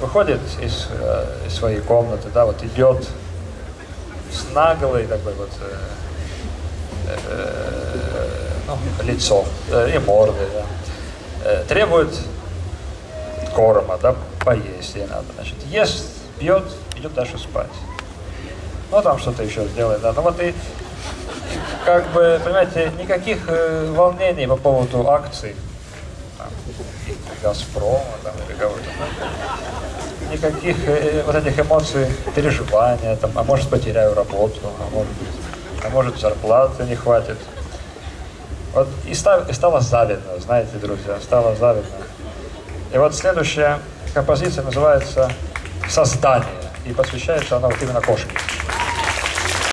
выходит из, э, из своей комнаты, да, вот идет с наглой такой вот э, э, ну, лицом э, и мордой, да, э, требует корма, да, поесть ей надо. Значит, ест, пьет, идет дальше спать. Ну, там что-то еще сделает, да. Ну, вот и, как бы, понимаете, никаких э, волнений по поводу акций, там, Газпрома, там, или кого-то. Никаких э, вот этих эмоций, переживания, там, а может потеряю работу, а может, а может зарплаты не хватит. Вот и, став, и стало завидно, знаете, друзья, стало завидно. И вот следующая композиция называется «Создание», и посвящается она вот именно кошке.